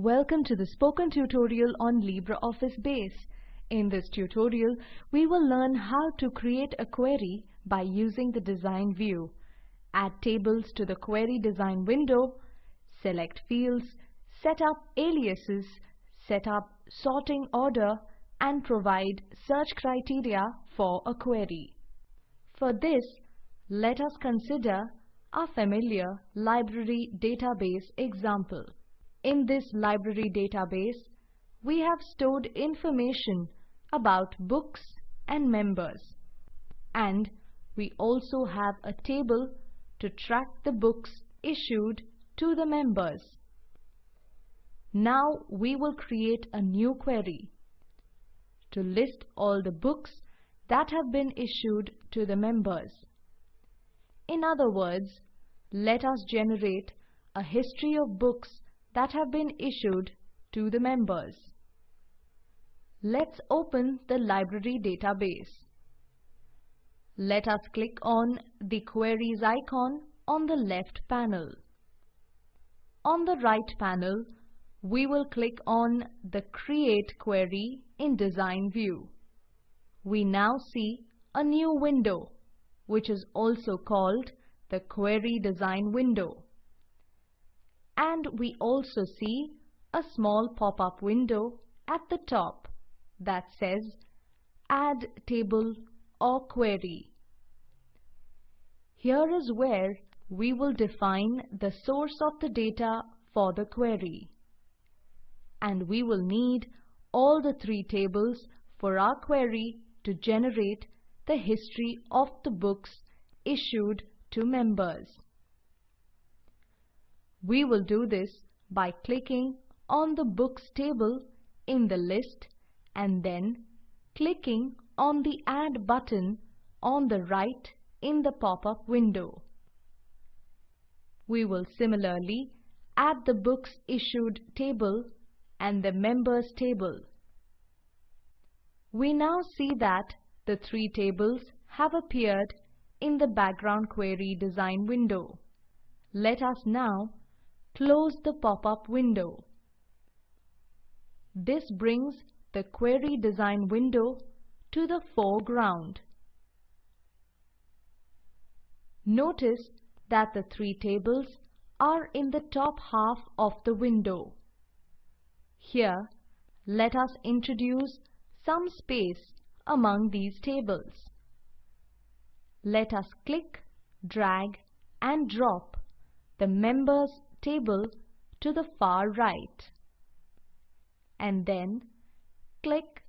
Welcome to the spoken tutorial on LibreOffice Base. In this tutorial, we will learn how to create a query by using the design view, add tables to the query design window, select fields, set up aliases, set up sorting order, and provide search criteria for a query. For this, let us consider a familiar library database example. In this library database, we have stored information about books and members. And we also have a table to track the books issued to the members. Now we will create a new query to list all the books that have been issued to the members. In other words, let us generate a history of books that have been issued to the members. Let's open the library database. Let us click on the Queries icon on the left panel. On the right panel, we will click on the Create Query in Design View. We now see a new window, which is also called the Query Design window and we also see a small pop-up window at the top that says Add Table or Query. Here is where we will define the source of the data for the query. And we will need all the three tables for our query to generate the history of the books issued to members. We will do this by clicking on the Books table in the list and then clicking on the Add button on the right in the pop-up window. We will similarly add the Books Issued table and the Members table. We now see that the three tables have appeared in the background query design window. Let us now close the pop-up window. This brings the query design window to the foreground. Notice that the three tables are in the top half of the window. Here, let us introduce some space among these tables. Let us click, drag and drop the members table to the far right. And then click,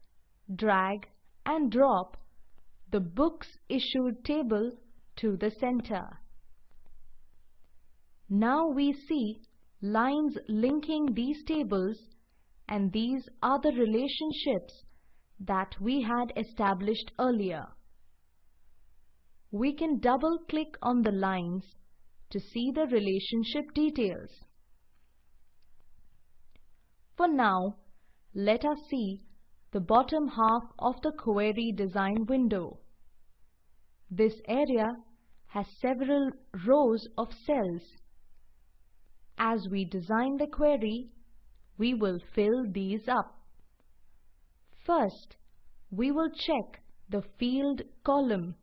drag and drop the Books Issued table to the center. Now we see lines linking these tables and these are the relationships that we had established earlier. We can double click on the lines to see the relationship details. For now, let us see the bottom half of the query design window. This area has several rows of cells. As we design the query, we will fill these up. First, we will check the field column.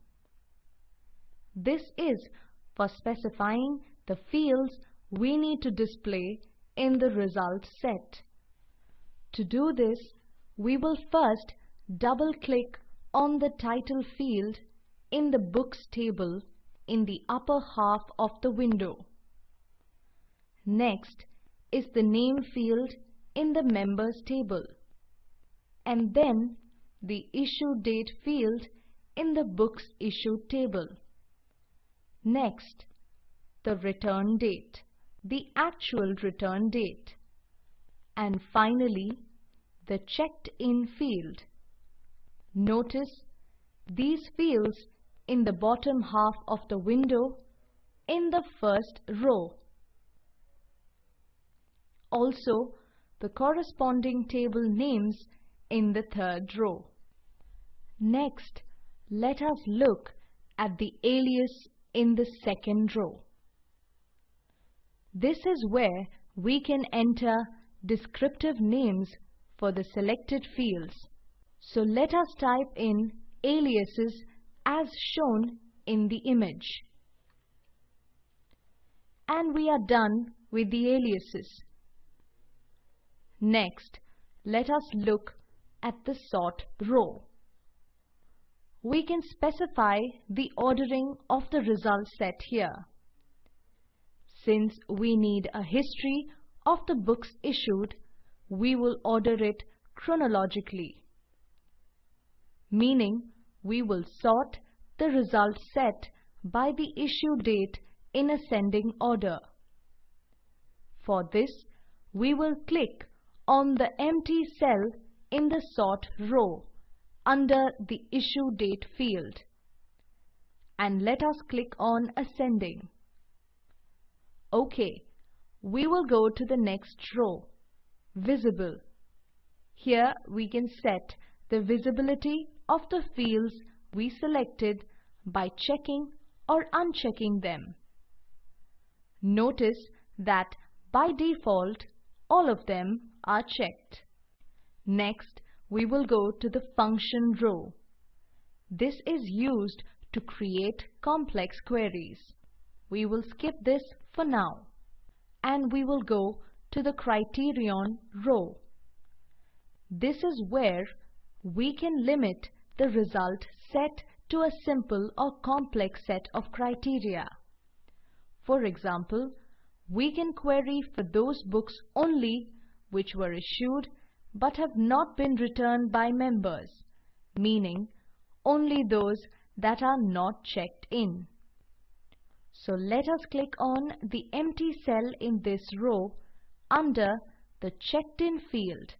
This is for specifying the fields we need to display in the results set. To do this, we will first double-click on the title field in the Books table in the upper half of the window. Next is the name field in the Members table, and then the Issue Date field in the Books Issued table. Next, the return date, the actual return date. And finally, the checked in field. Notice these fields in the bottom half of the window in the first row. Also, the corresponding table names in the third row. Next, let us look at the alias in the second row. This is where we can enter descriptive names for the selected fields. So let us type in aliases as shown in the image. And we are done with the aliases. Next, let us look at the sort row. We can specify the ordering of the result set here. Since we need a history of the books issued, we will order it chronologically, meaning we will sort the result set by the issue date in ascending order. For this, we will click on the empty cell in the sort row under the issue date field and let us click on ascending. OK, we will go to the next row, visible. Here we can set the visibility of the fields we selected by checking or unchecking them. Notice that by default all of them are checked. Next, we will go to the function row. This is used to create complex queries. We will skip this for now and we will go to the criterion row. This is where we can limit the result set to a simple or complex set of criteria. For example, we can query for those books only which were issued but have not been returned by members, meaning only those that are not checked in. So let us click on the empty cell in this row under the checked in field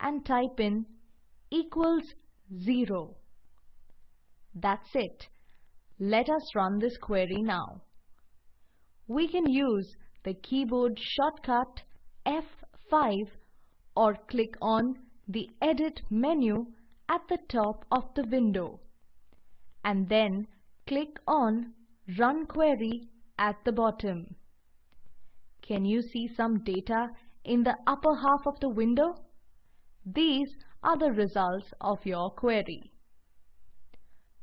and type in equals 0. That's it. Let us run this query now. We can use the keyboard shortcut F5 or click on the Edit menu at the top of the window and then click on Run Query at the bottom. Can you see some data in the upper half of the window? These are the results of your query.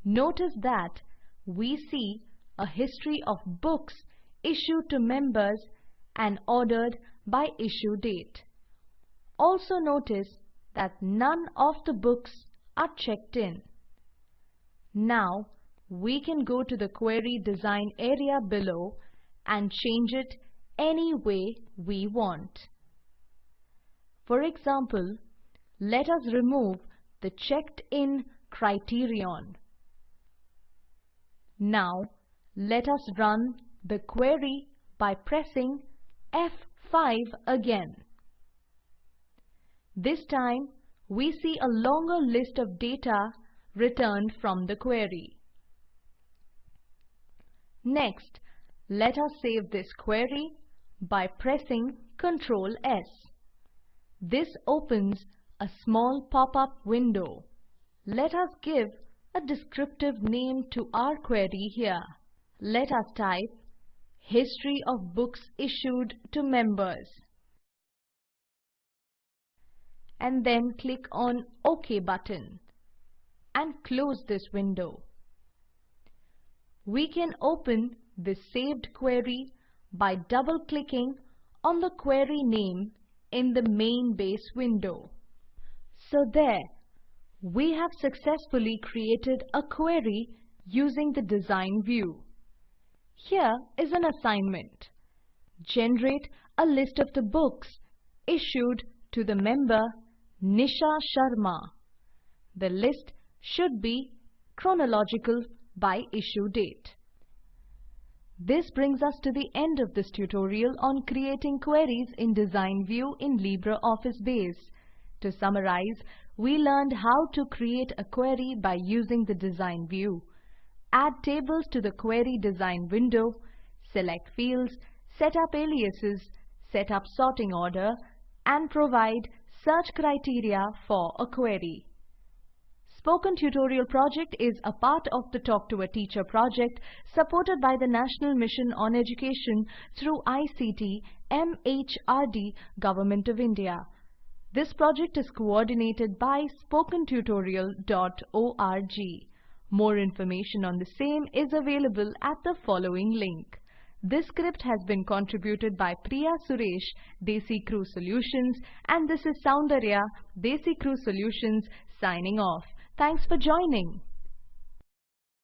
Notice that we see a history of books issued to members and ordered by issue date. Also notice that none of the books are checked in. Now we can go to the query design area below and change it any way we want. For example, let us remove the checked in criterion. Now let us run the query by pressing F5 again. This time, we see a longer list of data returned from the query. Next, let us save this query by pressing Ctrl S. This opens a small pop-up window. Let us give a descriptive name to our query here. Let us type History of books issued to members and then click on OK button and close this window. We can open the saved query by double-clicking on the query name in the main base window. So there, we have successfully created a query using the design view. Here is an assignment. Generate a list of the books issued to the member Nisha Sharma. The list should be chronological by issue date. This brings us to the end of this tutorial on creating queries in Design View in LibreOffice Base. To summarize, we learned how to create a query by using the Design View. Add tables to the Query Design window, select fields, set up aliases, set up sorting order, and provide search criteria for a query. Spoken Tutorial project is a part of the Talk to a Teacher project supported by the National Mission on Education through ICT MHRD Government of India. This project is coordinated by spokentutorial.org. More information on the same is available at the following link. This script has been contributed by Priya Suresh, Desi Crew Solutions, and this is Soundarya, Desi Crew Solutions, signing off. Thanks for joining.